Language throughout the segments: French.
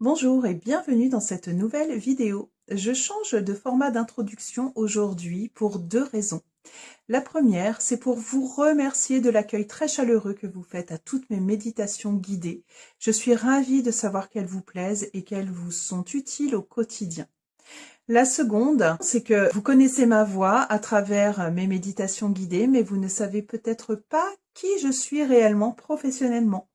Bonjour et bienvenue dans cette nouvelle vidéo. Je change de format d'introduction aujourd'hui pour deux raisons. La première, c'est pour vous remercier de l'accueil très chaleureux que vous faites à toutes mes méditations guidées. Je suis ravie de savoir qu'elles vous plaisent et qu'elles vous sont utiles au quotidien. La seconde, c'est que vous connaissez ma voix à travers mes méditations guidées, mais vous ne savez peut-être pas qui je suis réellement professionnellement.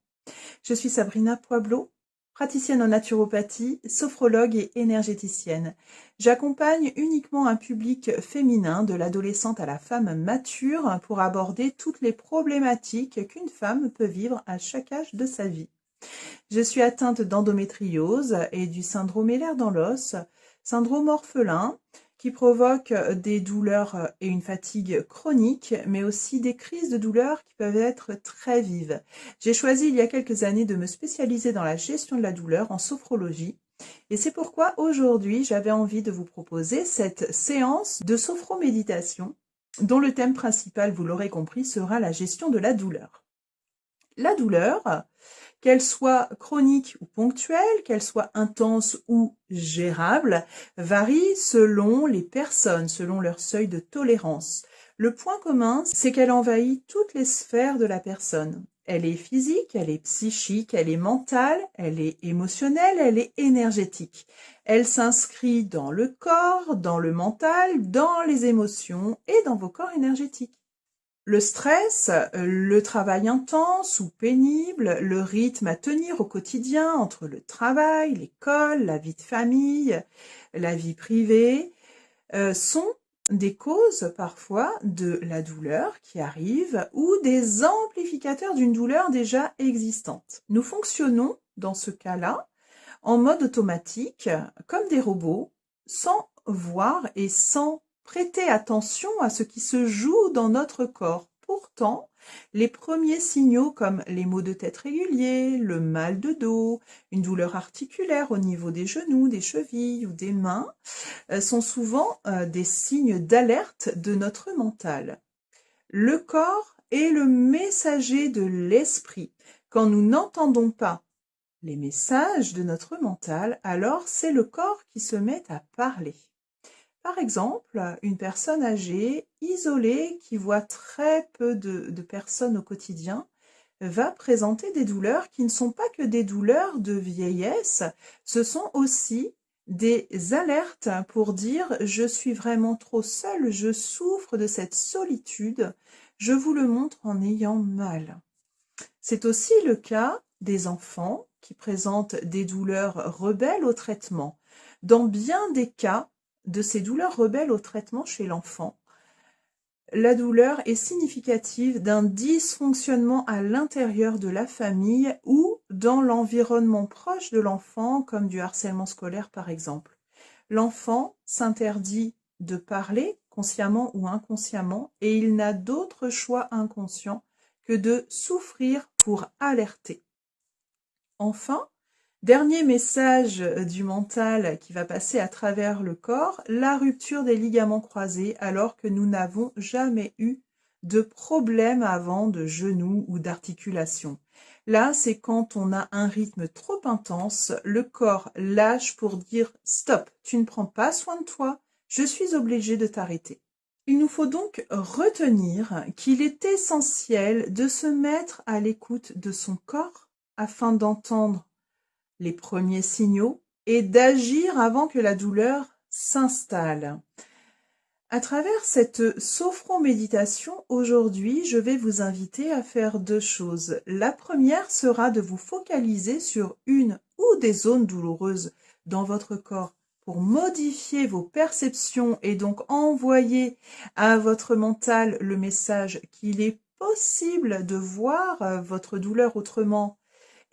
Je suis Sabrina Poiblot, praticienne en naturopathie, sophrologue et énergéticienne. J'accompagne uniquement un public féminin, de l'adolescente à la femme mature, pour aborder toutes les problématiques qu'une femme peut vivre à chaque âge de sa vie. Je suis atteinte d'endométriose et du syndrome Ehlers dans l'os, syndrome orphelin, qui provoque euh, des douleurs euh, et une fatigue chronique, mais aussi des crises de douleurs qui peuvent être très vives. J'ai choisi il y a quelques années de me spécialiser dans la gestion de la douleur en sophrologie. Et c'est pourquoi aujourd'hui j'avais envie de vous proposer cette séance de sophroméditation dont le thème principal, vous l'aurez compris, sera la gestion de la douleur. La douleur, qu'elle soit chronique ou ponctuelle, qu'elle soit intense ou gérable, varie selon les personnes, selon leur seuil de tolérance. Le point commun, c'est qu'elle envahit toutes les sphères de la personne. Elle est physique, elle est psychique, elle est mentale, elle est émotionnelle, elle est énergétique. Elle s'inscrit dans le corps, dans le mental, dans les émotions et dans vos corps énergétiques. Le stress, le travail intense ou pénible, le rythme à tenir au quotidien entre le travail, l'école, la vie de famille, la vie privée, euh, sont des causes parfois de la douleur qui arrive ou des amplificateurs d'une douleur déjà existante. Nous fonctionnons dans ce cas-là en mode automatique comme des robots sans voir et sans Prêtez attention à ce qui se joue dans notre corps. Pourtant, les premiers signaux comme les maux de tête réguliers, le mal de dos, une douleur articulaire au niveau des genoux, des chevilles ou des mains euh, sont souvent euh, des signes d'alerte de notre mental. Le corps est le messager de l'esprit. Quand nous n'entendons pas les messages de notre mental, alors c'est le corps qui se met à parler. Par exemple, une personne âgée, isolée, qui voit très peu de, personnes au quotidien, va présenter des douleurs qui ne sont pas que des douleurs de vieillesse, ce sont aussi des alertes pour dire je suis vraiment trop seule, je souffre de cette solitude, je vous le montre en ayant mal. C'est aussi le cas des enfants qui présentent des douleurs rebelles au traitement. Dans bien des cas, de ces douleurs rebelles au traitement chez l'enfant. La douleur est significative d'un dysfonctionnement à l'intérieur de la famille ou dans l'environnement proche de l'enfant, comme du harcèlement scolaire par exemple. L'enfant s'interdit de parler, consciemment ou inconsciemment, et il n'a d'autre choix inconscient que de souffrir pour alerter. Enfin, Dernier message euh, du mental qui va passer à travers le corps, la rupture des ligaments croisés alors que nous n'avons jamais eu de problème avant de genoux ou d'articulation. Là, c'est quand on a un rythme trop intense, le corps lâche pour dire « stop, tu ne prends pas soin de toi, je suis obligé de t'arrêter ». Il nous faut donc retenir qu'il est essentiel de se mettre à l'écoute de son corps afin d'entendre les premiers signaux et d'agir avant que la douleur s'installe. À travers cette sophroméditation, aujourd'hui, je vais vous inviter à faire deux choses. La première sera de vous focaliser sur une ou des zones douloureuses dans votre corps pour modifier vos perceptions et donc envoyer à votre mental le message qu'il est possible de voir votre douleur autrement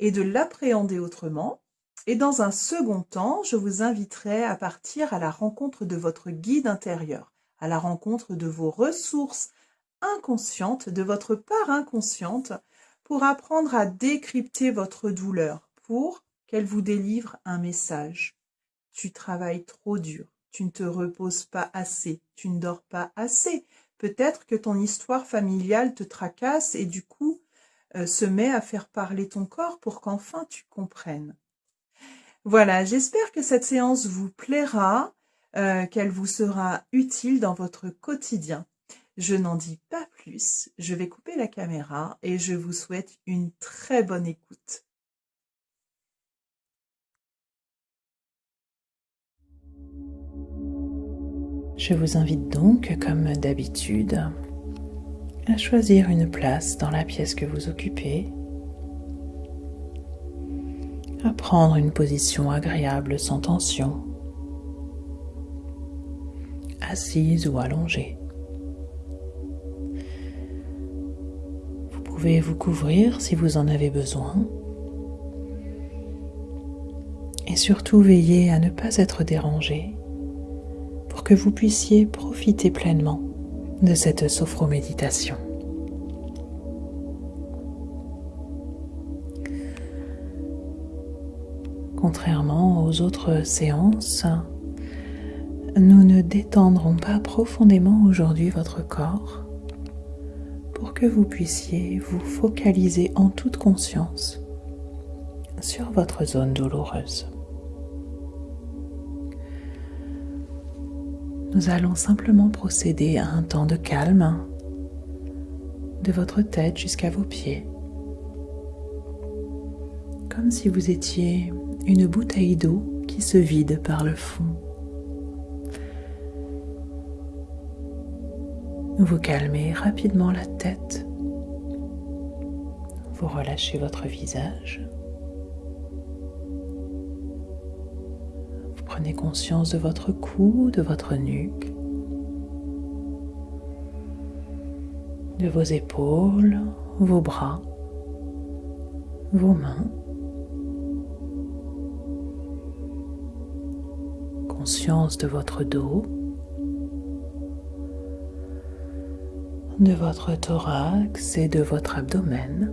et de l'appréhender autrement. Et dans un second temps, je vous inviterai à partir à la rencontre de votre guide intérieur, à la rencontre de vos ressources inconscientes, de votre part inconsciente, pour apprendre à décrypter votre douleur, pour qu'elle vous délivre un message. Tu travailles trop dur, tu ne te reposes pas assez, tu ne dors pas assez. Peut-être que ton histoire familiale te tracasse et du coup, se met à faire parler ton corps pour qu'enfin tu comprennes. Voilà, j'espère que cette séance vous plaira, euh, qu'elle vous sera utile dans votre quotidien. Je n'en dis pas plus, je vais couper la caméra et je vous souhaite une très bonne écoute. Je vous invite donc, comme d'habitude, à choisir une place dans la pièce que vous occupez, à prendre une position agréable sans tension, assise ou allongée. Vous pouvez vous couvrir si vous en avez besoin et surtout veiller à ne pas être dérangé pour que vous puissiez profiter pleinement de cette sophroméditation. Contrairement aux autres séances, nous ne détendrons pas profondément aujourd'hui votre corps pour que vous puissiez vous focaliser en toute conscience sur votre zone douloureuse. Nous allons simplement procéder à un temps de calme de votre tête jusqu'à vos pieds, comme si vous étiez une bouteille d'eau qui se vide par le fond. Vous calmez rapidement la tête, vous relâchez votre visage. Prenez conscience de votre cou, de votre nuque, de vos épaules, vos bras, vos mains. Conscience de votre dos, de votre thorax et de votre abdomen,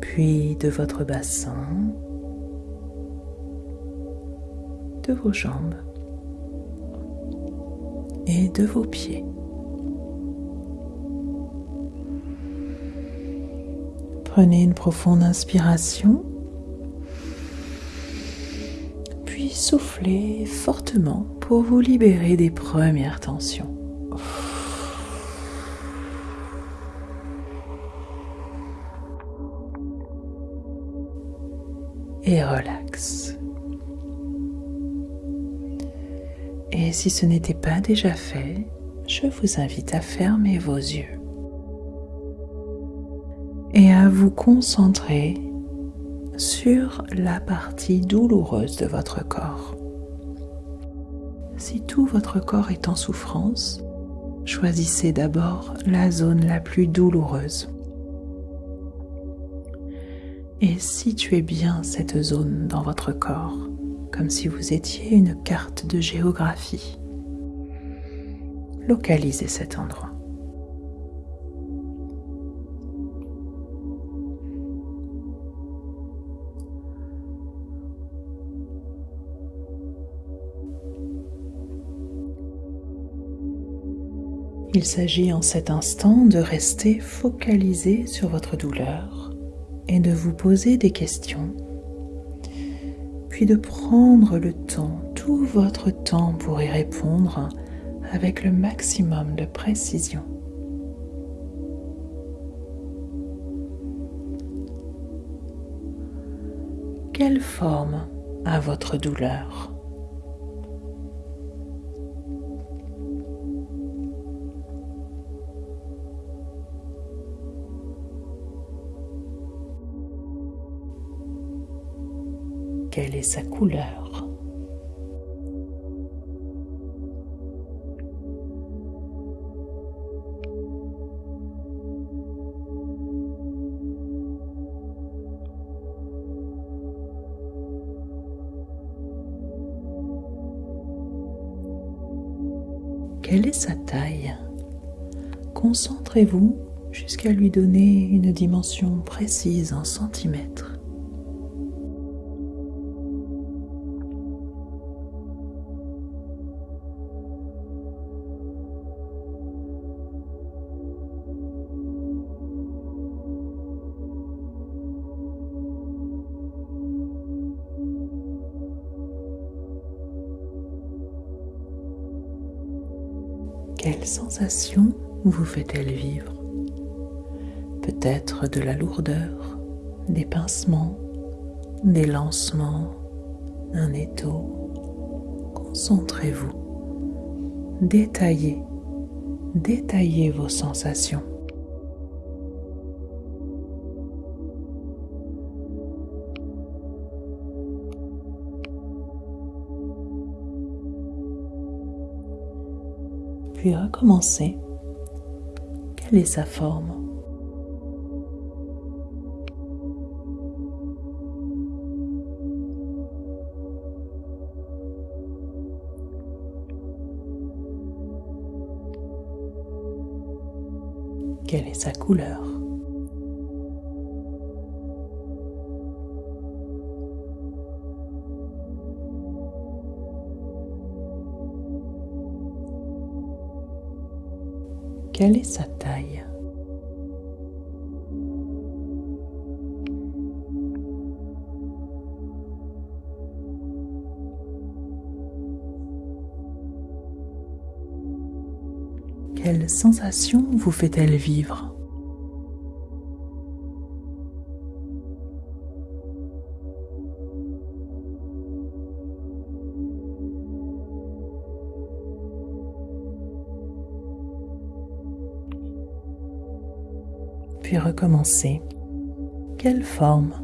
puis de votre bassin, de vos jambes et de vos pieds. Prenez une profonde inspiration, puis soufflez fortement pour vous libérer des premières tensions. Et relax. Si ce n'était pas déjà fait, je vous invite à fermer vos yeux et à vous concentrer sur la partie douloureuse de votre corps. Si tout votre corps est en souffrance, choisissez d'abord la zone la plus douloureuse. Et situez bien cette zone dans votre corps comme si vous étiez une carte de géographie. Localisez cet endroit. Il s'agit en cet instant de rester focalisé sur votre douleur et de vous poser des questions puis de prendre le temps, tout votre temps pour y répondre avec le maximum de précision. Quelle forme a votre douleur? Sa couleur. Quelle est sa taille? Concentrez-vous jusqu'à lui donner une dimension précise en centimètres. Quelle sensation vous fait-elle vivre? Peut-être de la lourdeur, des pincements, des lancements, un étau. Concentrez-vous. Détaillez, détaillez vos sensations. Puis recommencez. Quelle est sa forme? Quelle est sa couleur? Quelle est sa taille Quelle sensation vous fait-elle vivre Puis recommencer. Quelle forme?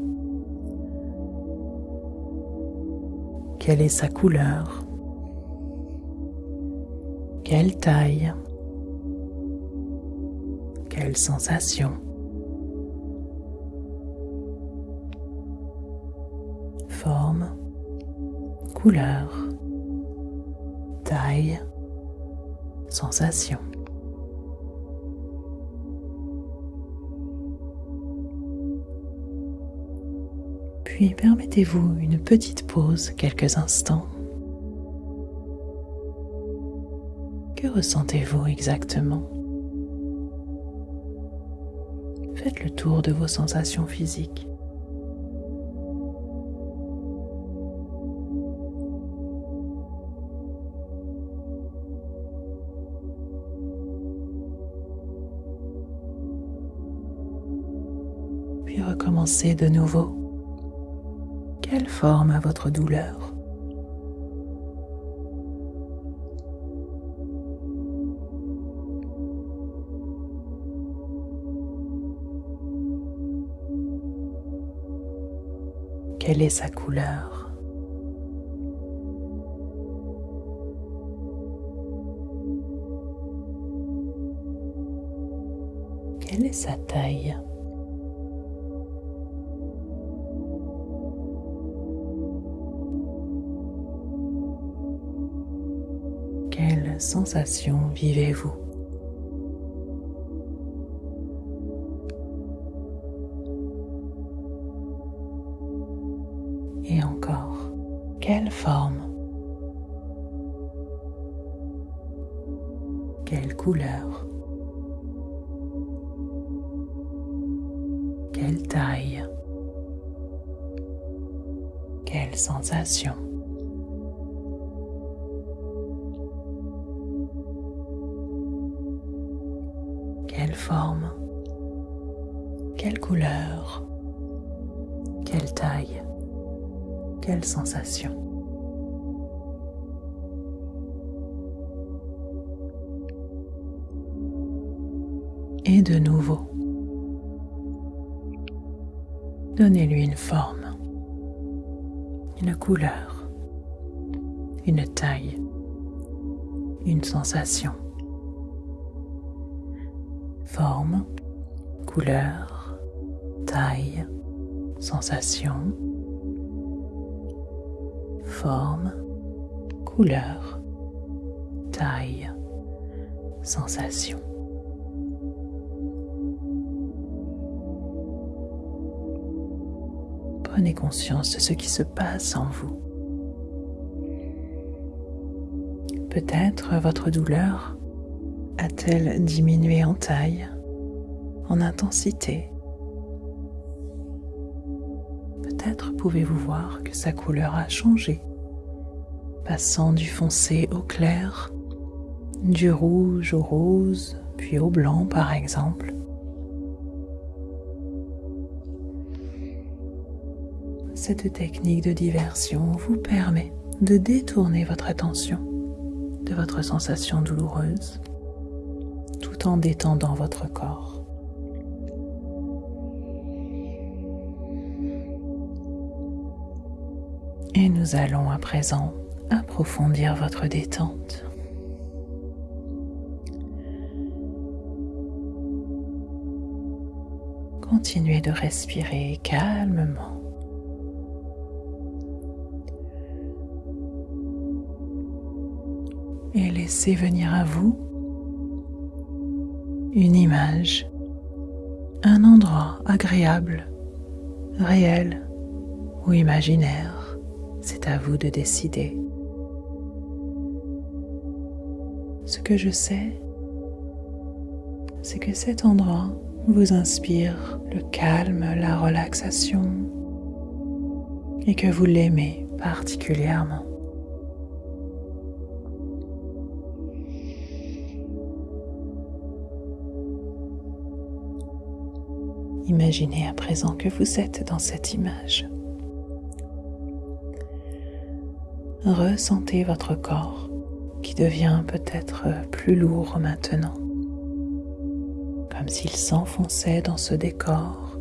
Quelle est sa couleur? Quelle taille? Quelle sensation? Forme, couleur, taille, sensation? Puis permettez-vous une petite pause, quelques instants. Que ressentez-vous exactement? Faites le tour de vos sensations physiques. Puis recommencez de nouveau. Quelle forme a votre douleur? Quelle est sa couleur? Quelle est sa taille? Sensation vivez-vous? Et encore, quelle forme? Quelle couleur? Quelle taille? Quelle sensation? Une sensation. Forme, couleur, taille, sensation forme, couleur, taille, sensation. Prenez conscience de ce qui se passe en vous. Peut-être votre douleur a-t-elle diminué en taille, en intensité? Peut-être pouvez-vous voir que sa couleur a changé, passant du foncé au clair, du rouge au rose, puis au blanc par exemple. Cette technique de diversion vous permet de détourner votre attention votre sensation douloureuse tout en détendant votre corps. Et nous allons à présent approfondir votre détente. Continuez de respirer calmement. Laissez venir à vous une image, un endroit agréable, réel ou imaginaire. C'est à vous de décider. Ce que je sais, c'est que cet endroit vous inspire le calme, la relaxation et que vous l'aimez particulièrement. Imaginez à présent que vous êtes dans cette image. Ressentez votre corps qui devient peut-être plus lourd maintenant, comme s'il s'enfonçait dans ce décor.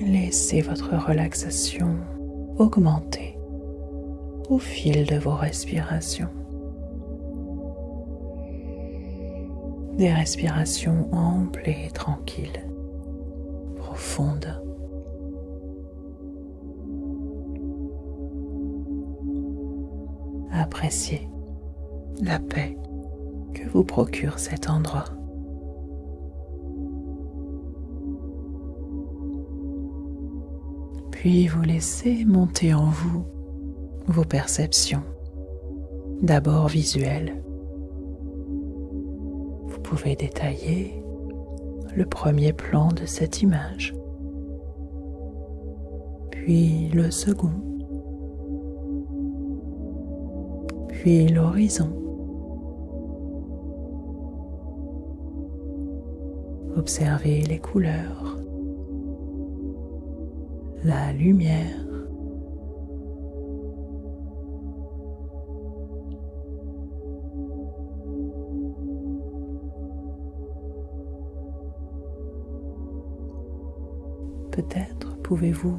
Laissez votre relaxation augmenter au fil de vos respirations. Des respirations amples et tranquilles, profondes. Appréciez la paix que vous procure cet endroit. Puis vous laissez monter en vous vos perceptions, d'abord visuelles. Vous pouvez détailler le premier plan de cette image, puis le second, puis l'horizon. Observez les couleurs, la lumière. Peut-être pouvez-vous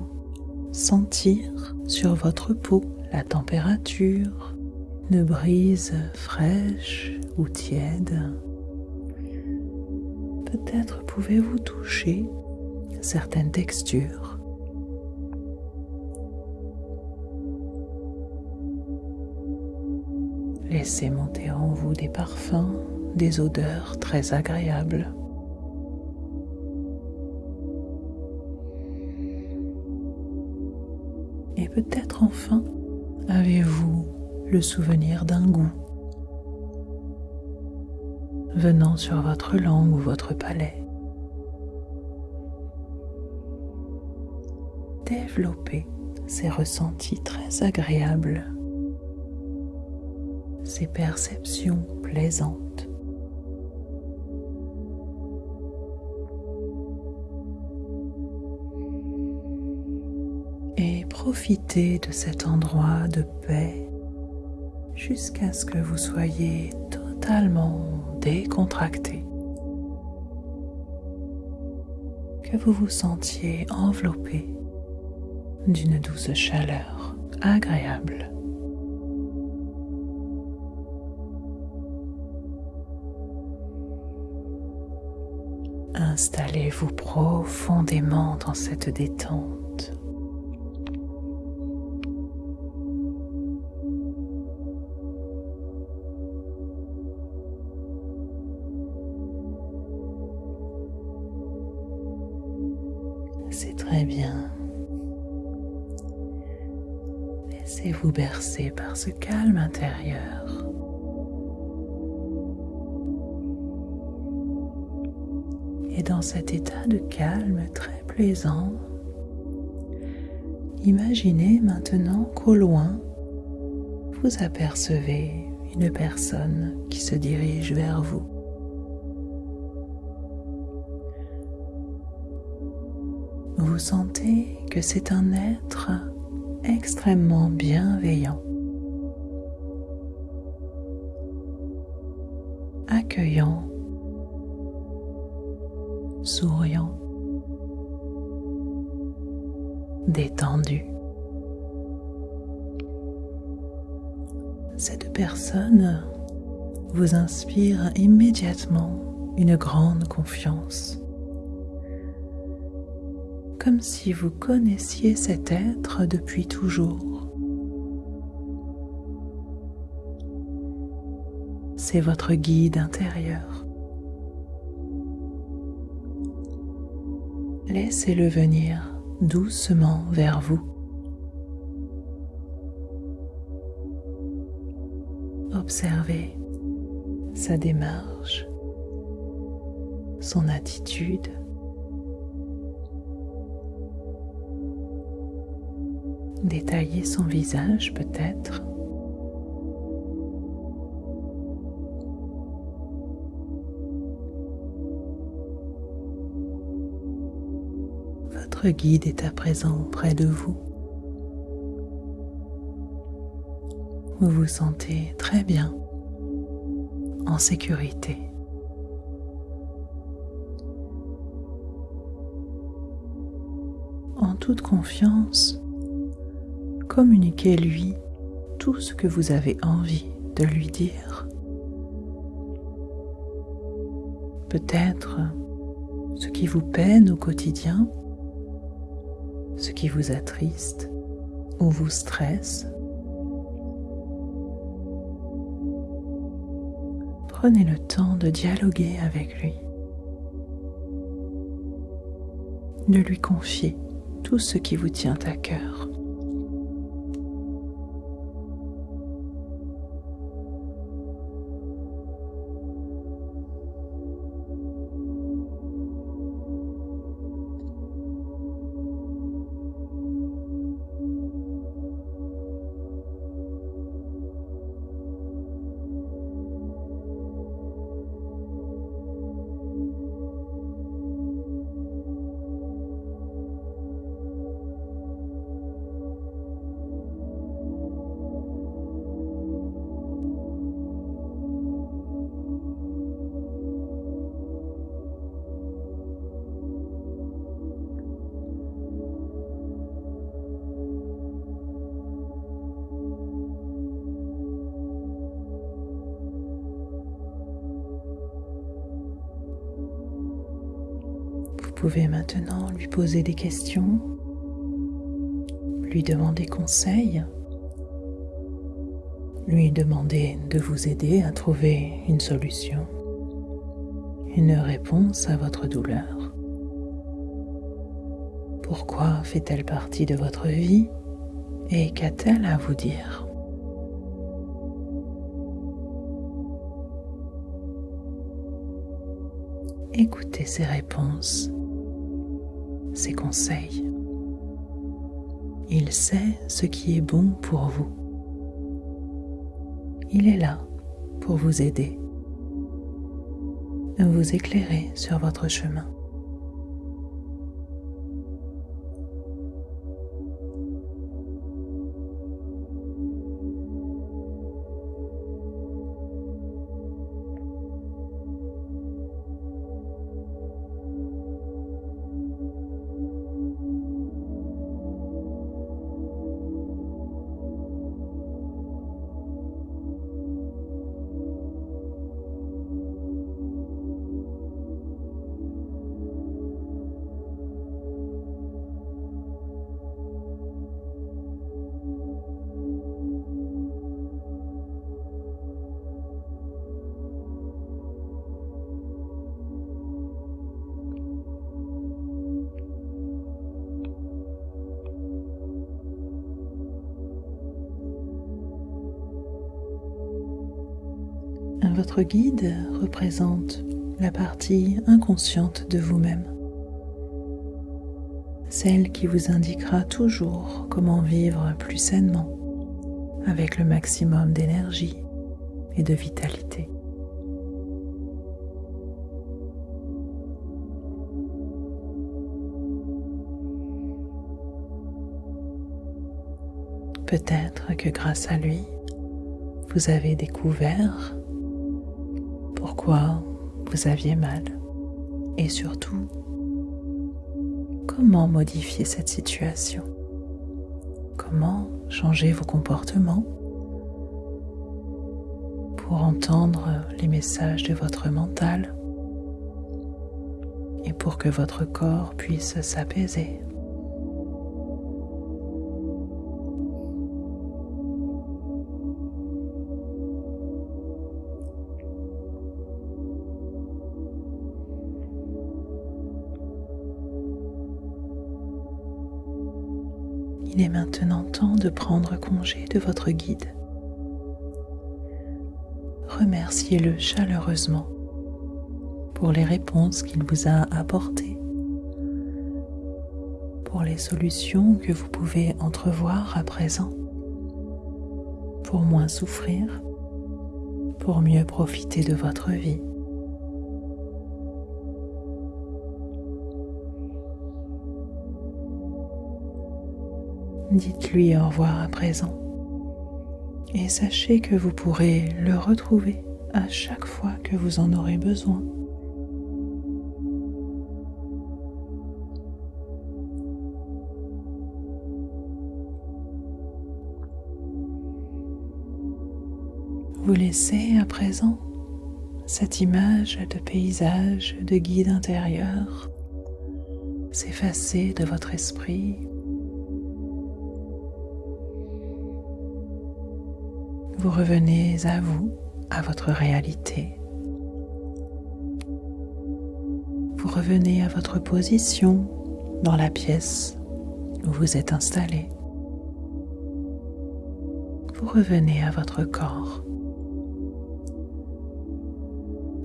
sentir sur votre peau la température, une brise fraîche ou tiède. Peut-être pouvez-vous toucher certaines textures. Laissez monter en vous des parfums, des odeurs très agréables. Peut-être enfin avez-vous le souvenir d'un goût venant sur votre langue ou votre palais. Développez ces ressentis très agréables, ces perceptions plaisantes. Profitez de cet endroit de paix jusqu'à ce que vous soyez totalement décontracté, que vous vous sentiez enveloppé d'une douce chaleur agréable. Installez-vous profondément dans cette détente. Très bien. Laissez-vous bercer par ce calme intérieur. Et dans cet état de calme très plaisant, Imaginez maintenant qu'au loin, vous apercevez une personne qui se dirige vers vous. Vous sentez que c'est un être extrêmement bienveillant, accueillant, souriant, détendu. Cette personne vous inspire immédiatement une grande confiance, comme si vous connaissiez cet être depuis toujours. C'est votre guide intérieur. Laissez-le venir doucement vers vous. Observez sa démarche, son attitude. Détaillez son visage peut-être. Votre guide est à présent près de vous. Vous vous sentez très bien, en sécurité. En toute confiance, communiquez-lui tout ce que vous avez envie de lui dire. Peut-être ce qui vous peine au quotidien, ce qui vous attriste ou vous stresse. Prenez le temps de dialoguer avec lui, de lui confier tout ce qui vous tient à cœur. Pouvez maintenant lui poser des questions, lui demander conseil, lui demander de vous aider à trouver une solution, une réponse à votre douleur. Pourquoi fait-elle partie de votre vie et qu'a-t-elle à vous dire? Écoutez ces réponses ses conseils. Il sait ce qui est bon pour vous. Il est là pour vous aider, vous éclairer sur votre chemin. Votre guide représente la partie inconsciente de vous-même. celle qui vous indiquera toujours comment vivre plus sainement, avec le maximum d'énergie et de vitalité. Peut-être que grâce à lui, vous avez découvert pourquoi vous aviez mal. Et surtout comment modifier cette situation, comment changer vos comportements? Pour entendre les messages de votre mental et pour que votre corps puisse s'apaiser. Il est maintenant temps de prendre congé de votre guide. Remerciez-le chaleureusement pour les réponses qu'il vous a apportées, pour les solutions que vous pouvez entrevoir à présent, pour moins souffrir, pour mieux profiter de votre vie. Dites-lui au revoir à présent et sachez que vous pourrez le retrouver à chaque fois que vous en aurez besoin. Vous laissez à présent cette image de paysage, de guide intérieur s'effacer de votre esprit vous revenez à vous, à votre réalité. Vous revenez à votre position dans la pièce où vous êtes installé. Vous revenez à votre corps.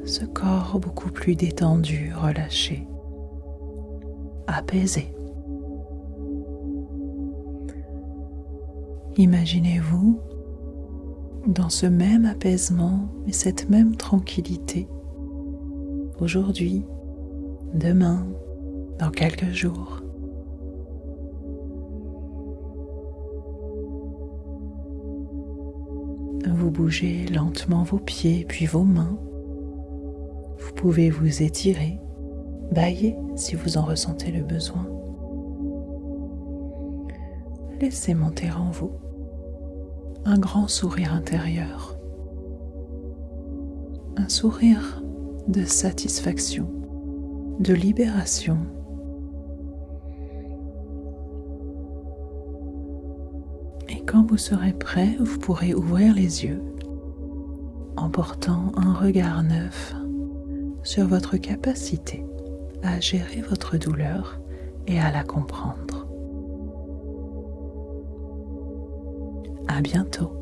Ce corps beaucoup plus détendu, relâché, apaisé. Imaginez-vous dans ce même apaisement et cette même tranquillité, aujourd'hui, demain, dans quelques jours. Vous bougez lentement vos pieds puis vos mains. Vous pouvez vous étirer, bailler si vous en ressentez le besoin. Laissez monter en vous un grand sourire intérieur, un sourire de satisfaction, de libération. Et quand vous serez prêt, vous pourrez ouvrir les yeux en portant un regard neuf sur votre capacité à gérer votre douleur et à la comprendre. Bientôt.